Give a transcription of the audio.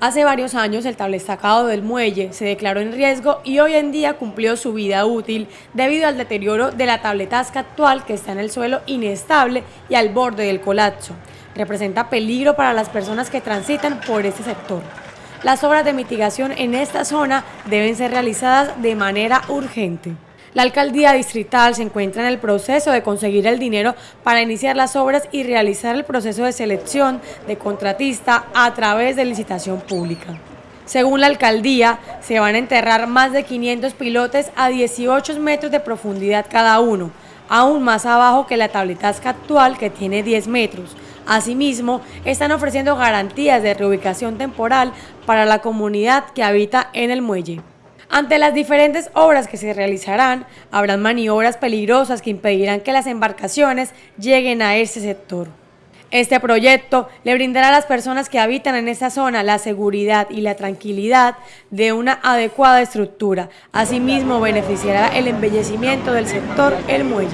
Hace varios años el tablestacado del muelle se declaró en riesgo y hoy en día cumplió su vida útil debido al deterioro de la tabletasca actual que está en el suelo inestable y al borde del colapso. Representa peligro para las personas que transitan por este sector. Las obras de mitigación en esta zona deben ser realizadas de manera urgente. La alcaldía distrital se encuentra en el proceso de conseguir el dinero para iniciar las obras y realizar el proceso de selección de contratista a través de licitación pública. Según la alcaldía, se van a enterrar más de 500 pilotes a 18 metros de profundidad cada uno, aún más abajo que la tabletasca actual que tiene 10 metros. Asimismo, están ofreciendo garantías de reubicación temporal para la comunidad que habita en el muelle. Ante las diferentes obras que se realizarán, habrán maniobras peligrosas que impedirán que las embarcaciones lleguen a ese sector. Este proyecto le brindará a las personas que habitan en esta zona la seguridad y la tranquilidad de una adecuada estructura. Asimismo, beneficiará el embellecimiento del sector El Muelle.